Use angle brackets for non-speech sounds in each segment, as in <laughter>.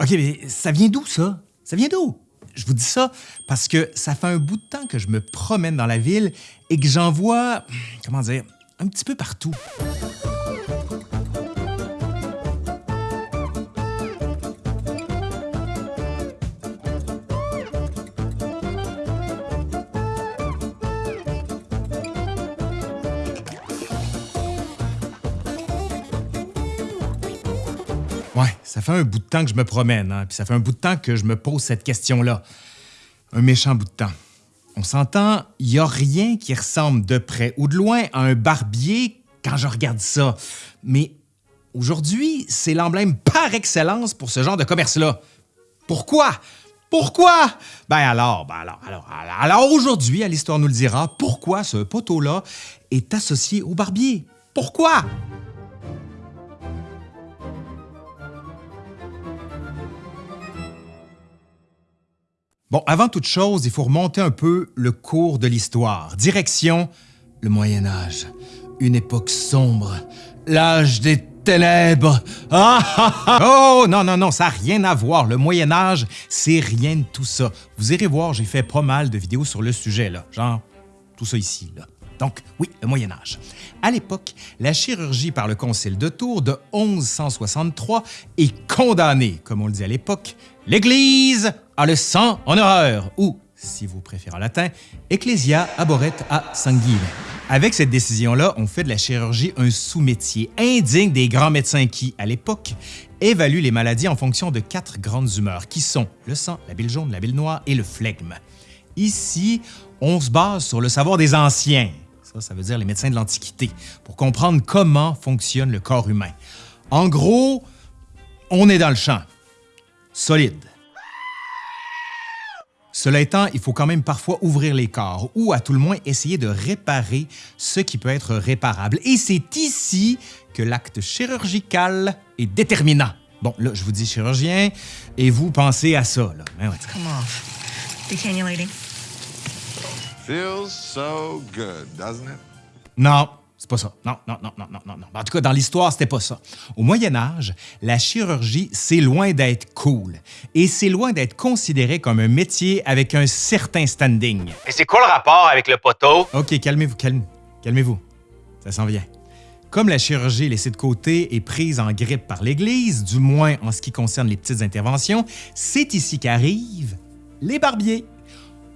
OK, mais ça vient d'où, ça? Ça vient d'où? Je vous dis ça parce que ça fait un bout de temps que je me promène dans la ville et que j'en vois, comment dire, un petit peu partout. Ça fait un bout de temps que je me promène, hein, puis ça fait un bout de temps que je me pose cette question-là. Un méchant bout de temps. On s'entend, il n'y a rien qui ressemble de près ou de loin à un barbier quand je regarde ça. Mais aujourd'hui, c'est l'emblème par excellence pour ce genre de commerce-là. Pourquoi? Pourquoi? Ben alors, ben alors, alors, alors, alors aujourd'hui, à l'Histoire nous le dira, pourquoi ce poteau-là est associé au barbier? Pourquoi? Bon, avant toute chose, il faut remonter un peu le cours de l'histoire. Direction le Moyen Âge, une époque sombre, l'âge des ténèbres. Ah, ah, ah. Oh non, non, non, ça n'a rien à voir. Le Moyen Âge, c'est rien de tout ça. Vous irez voir, j'ai fait pas mal de vidéos sur le sujet, là. Genre, tout ça ici, là. Donc, oui, le Moyen Âge. À l'époque, la chirurgie par le Concile de Tours de 1163 est condamnée, comme on le dit à l'époque, l'Église a le sang en horreur, ou, si vous préférez en latin, Ecclesia aboret a sanguine. Avec cette décision-là, on fait de la chirurgie un sous-métier indigne des grands médecins qui, à l'époque, évaluent les maladies en fonction de quatre grandes humeurs, qui sont le sang, la bile jaune, la bile noire et le flegme. Ici, on se base sur le savoir des anciens, ça, veut dire les médecins de l'Antiquité, pour comprendre comment fonctionne le corps humain. En gros, on est dans le champ. Solide. Cela étant, il faut quand même parfois ouvrir les corps ou à tout le moins essayer de réparer ce qui peut être réparable. Et c'est ici que l'acte chirurgical est déterminant. Bon, là, je vous dis chirurgien et vous pensez à ça. Ben. Feels so good, doesn't it? Non, c'est pas ça. Non, non, non, non, non, non. non. En tout cas, dans l'histoire, c'était pas ça. Au Moyen Âge, la chirurgie, c'est loin d'être cool. Et c'est loin d'être considéré comme un métier avec un certain standing. Mais c'est quoi le rapport avec le poteau? OK, calmez-vous, calme, calmez-vous. Ça s'en vient. Comme la chirurgie laissée de côté est prise en grippe par l'Église, du moins en ce qui concerne les petites interventions, c'est ici qu'arrivent les barbiers.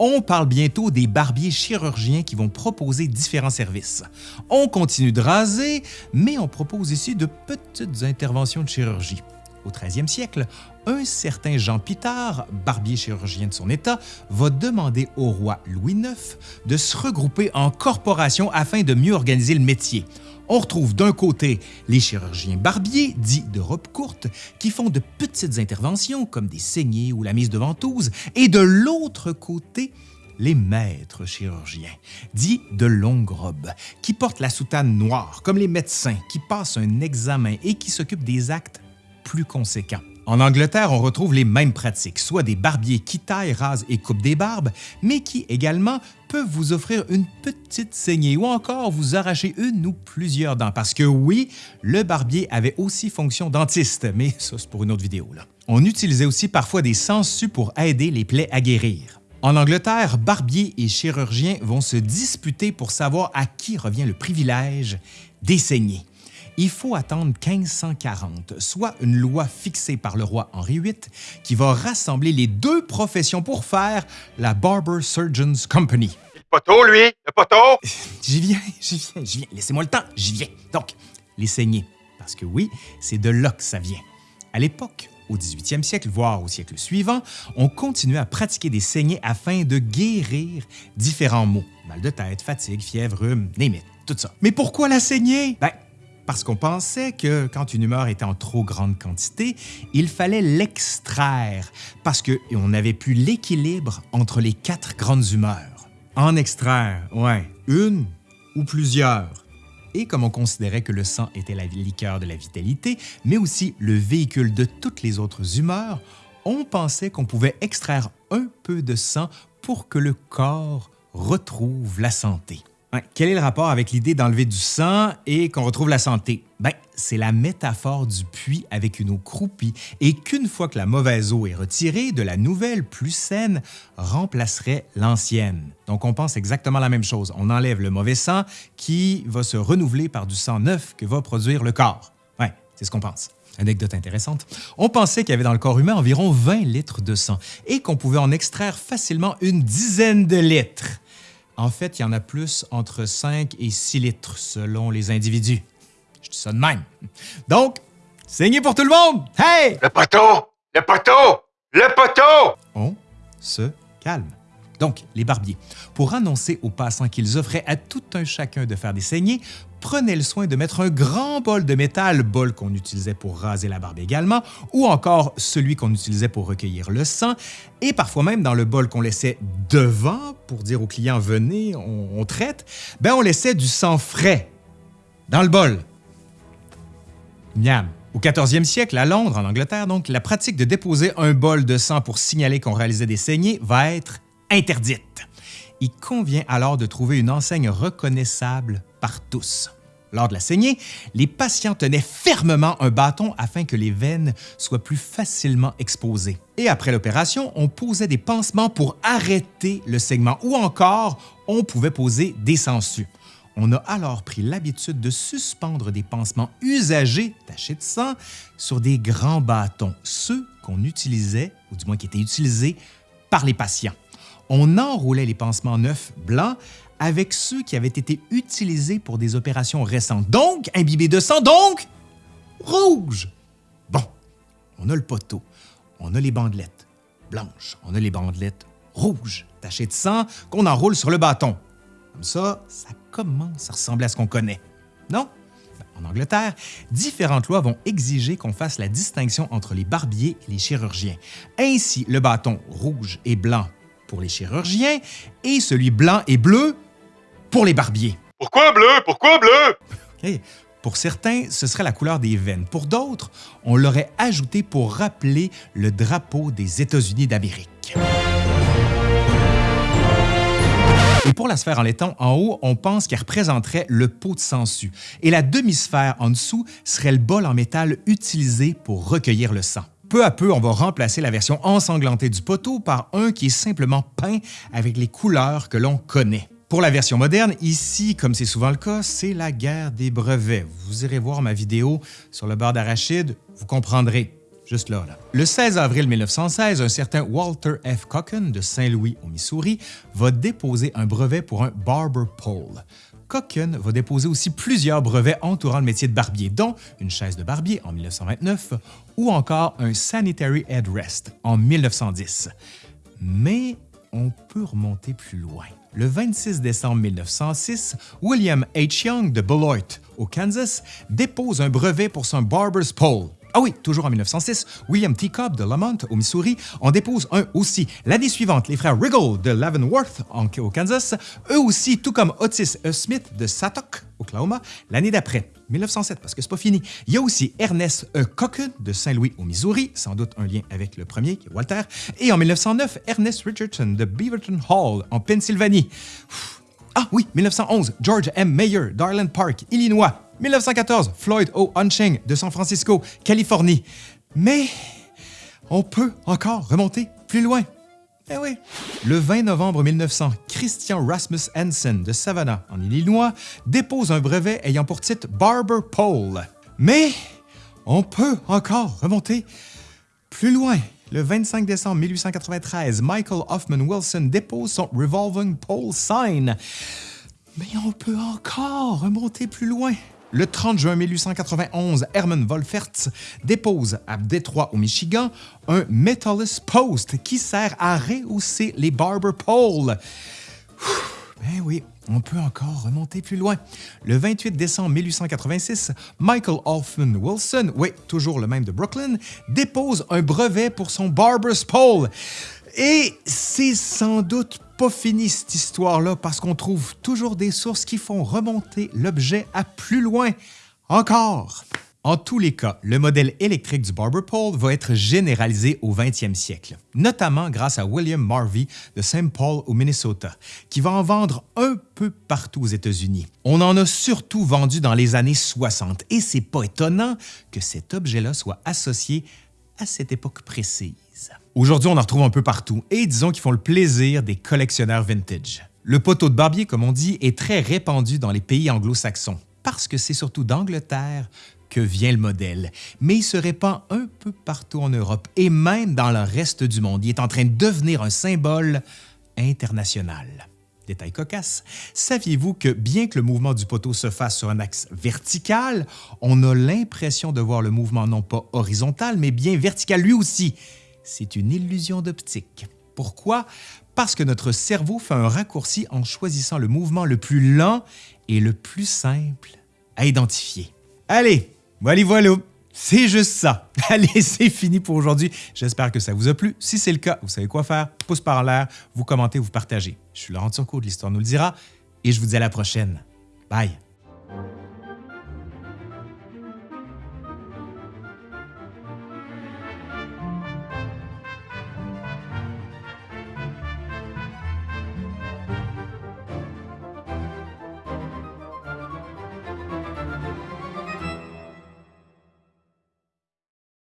On parle bientôt des barbiers chirurgiens qui vont proposer différents services. On continue de raser, mais on propose ici de petites interventions de chirurgie. Au 13e siècle, un certain Jean Pitard, barbier chirurgien de son État, va demander au roi Louis IX de se regrouper en corporation afin de mieux organiser le métier. On retrouve d'un côté les chirurgiens barbiers, dits de robe courte, qui font de petites interventions comme des saignées ou la mise de ventouse, et de l'autre côté, les maîtres chirurgiens, dits de longue robe, qui portent la soutane noire, comme les médecins, qui passent un examen et qui s'occupent des actes plus conséquents. En Angleterre, on retrouve les mêmes pratiques, soit des barbiers qui taillent, rasent et coupent des barbes, mais qui également peuvent vous offrir une petite saignée ou encore vous arracher une ou plusieurs dents. Parce que oui, le barbier avait aussi fonction dentiste, mais ça c'est pour une autre vidéo. On utilisait aussi parfois des sangsues pour aider les plaies à guérir. En Angleterre, barbiers et chirurgiens vont se disputer pour savoir à qui revient le privilège des saignées il faut attendre 1540, soit une loi fixée par le roi Henri VIII qui va rassembler les deux professions pour faire la Barber Surgeons Company. Le poteau, lui? Le poteau? J'y viens, <laughs> j'y viens, j'y viens. Laissez-moi le temps, j'y viens. Donc, les saignées, parce que oui, c'est de là que ça vient. À l'époque, au 18e siècle, voire au siècle suivant, on continuait à pratiquer des saignées afin de guérir différents maux. Mal de tête, fatigue, fièvre, rhume, name tout ça. Mais pourquoi la saignée? Ben, parce qu'on pensait que quand une humeur était en trop grande quantité, il fallait l'extraire, parce qu'on n'avait plus l'équilibre entre les quatre grandes humeurs. En extraire, ouais, une ou plusieurs. Et comme on considérait que le sang était la liqueur de la vitalité, mais aussi le véhicule de toutes les autres humeurs, on pensait qu'on pouvait extraire un peu de sang pour que le corps retrouve la santé. Quel est le rapport avec l'idée d'enlever du sang et qu'on retrouve la santé? Ben, c'est la métaphore du puits avec une eau croupie et qu'une fois que la mauvaise eau est retirée, de la nouvelle, plus saine, remplacerait l'ancienne. Donc on pense exactement la même chose. On enlève le mauvais sang qui va se renouveler par du sang neuf que va produire le corps. Ouais, c'est ce qu'on pense. Anecdote intéressante. On pensait qu'il y avait dans le corps humain environ 20 litres de sang et qu'on pouvait en extraire facilement une dizaine de litres. En fait, il y en a plus entre 5 et 6 litres selon les individus. Je dis ça de même. Donc, saignez pour tout le monde! Hey! Le poteau! Le poteau! Le poteau! On se calme. Donc, les barbiers, pour annoncer aux passants qu'ils offraient à tout un chacun de faire des saignées, prenaient le soin de mettre un grand bol de métal, bol qu'on utilisait pour raser la barbe également, ou encore celui qu'on utilisait pour recueillir le sang, et parfois même dans le bol qu'on laissait devant pour dire aux clients venez, on, traite, ben on laissait du sang frais dans le bol. Miam. Au 14e siècle, à Londres, en Angleterre, donc, la pratique de déposer un bol de sang pour signaler qu'on réalisait des saignées va être interdite. Il convient alors de trouver une enseigne reconnaissable par tous. Lors de la saignée, les patients tenaient fermement un bâton afin que les veines soient plus facilement exposées. Et après l'opération, on posait des pansements pour arrêter le saignement ou encore on pouvait poser des sangsues. On a alors pris l'habitude de suspendre des pansements usagés, tachés de sang, sur des grands bâtons, ceux qu'on utilisait, ou du moins qui étaient utilisés, par les patients. On enroulait les pansements neufs blancs avec ceux qui avaient été utilisés pour des opérations récentes, donc imbibés de sang, donc rouge. Bon, on a le poteau, on a les bandelettes blanches, on a les bandelettes rouges, tachées de sang, qu'on enroule sur le bâton. Comme ça, ça commence à ressembler à ce qu'on connaît. Non? En Angleterre, différentes lois vont exiger qu'on fasse la distinction entre les barbiers et les chirurgiens. Ainsi, le bâton rouge et blanc pour les chirurgiens et celui blanc et bleu pour les barbiers. Pourquoi bleu? Pourquoi bleu? Pour certains, ce serait la couleur des veines. Pour d'autres, on l'aurait ajouté pour rappeler le drapeau des États-Unis d'Amérique. Et pour la sphère en laiton, en haut, on pense qu'elle représenterait le pot de sangsue. Et la demi-sphère en dessous serait le bol en métal utilisé pour recueillir le sang. Peu à peu, on va remplacer la version ensanglantée du poteau par un qui est simplement peint avec les couleurs que l'on connaît. Pour la version moderne, ici, comme c'est souvent le cas, c'est la guerre des brevets. Vous irez voir ma vidéo sur le beurre d'arachide, vous comprendrez. Juste là. Le 16 avril 1916, un certain Walter F. Cocken de Saint-Louis au Missouri va déposer un brevet pour un barber pole. Cocken va déposer aussi plusieurs brevets entourant le métier de barbier, dont une chaise de barbier en 1929 ou encore un sanitary headrest en 1910. Mais on peut remonter plus loin. Le 26 décembre 1906, William H. Young de Beloit, au Kansas, dépose un brevet pour son Barber's Pole. Ah oui, toujours en 1906, William T. Cobb de Lamont, au Missouri, en dépose un aussi. L'année suivante, les frères Riggle de Leavenworth, en- au Kansas, eux aussi, tout comme Otis E. Smith de Satok, Oklahoma, l'année d'après, 1907, parce que c'est pas fini. Il y a aussi Ernest E. Cocken de Saint-Louis, au Missouri, sans doute un lien avec le premier, qui Walter. Et en 1909, Ernest Richardson de Beaverton Hall, en Pennsylvanie. Ah oui, 1911, George M. Mayer d'Arland Park, Illinois. 1914, Floyd O. Unching de San Francisco, Californie. Mais on peut encore remonter plus loin. Eh oui. Le 20 novembre 1900, Christian Rasmus Hansen de Savannah, en Illinois, dépose un brevet ayant pour titre Barber Pole. Mais on peut encore remonter plus loin. Le 25 décembre 1893, Michael Hoffman Wilson dépose son Revolving Pole Sign. Mais on peut encore remonter plus loin. Le 30 juin 1891, Herman Wolferts dépose à Détroit, au Michigan, un Metallus Post qui sert à rehausser les barber poles. Ben oui, on peut encore remonter plus loin. Le 28 décembre 1886, Michael Hoffman Wilson, oui, toujours le même de Brooklyn, dépose un brevet pour son Barber's Pole. Et c'est sans doute pas fini cette histoire-là parce qu'on trouve toujours des sources qui font remonter l'objet à plus loin. Encore. En tous les cas, le modèle électrique du barber pole va être généralisé au 20e siècle, notamment grâce à William Marvey de St. Paul au Minnesota, qui va en vendre un peu partout aux États-Unis. On en a surtout vendu dans les années 60 et c'est pas étonnant que cet objet-là soit associé à cette époque précise. Aujourd'hui, on en retrouve un peu partout et disons qu'ils font le plaisir des collectionneurs vintage. Le poteau de barbier, comme on dit, est très répandu dans les pays anglo-saxons parce que c'est surtout d'Angleterre que vient le modèle, mais il se répand un peu partout en Europe et même dans le reste du monde. Il est en train de devenir un symbole international. Détail cocasse, saviez-vous que bien que le mouvement du poteau se fasse sur un axe vertical, on a l'impression de voir le mouvement non pas horizontal, mais bien vertical lui aussi? C'est une illusion d'optique. Pourquoi? Parce que notre cerveau fait un raccourci en choisissant le mouvement le plus lent et le plus simple à identifier. Allez, voilà, voilà. C'est juste ça. <laughs> Allez, c'est fini pour aujourd'hui. J'espère que ça vous a plu. Si c'est le cas, vous savez quoi faire. Pouce par l'air, vous commentez, vous partagez. Je suis Laurent Turcot de l'Histoire nous le dira et je vous dis à la prochaine. Bye.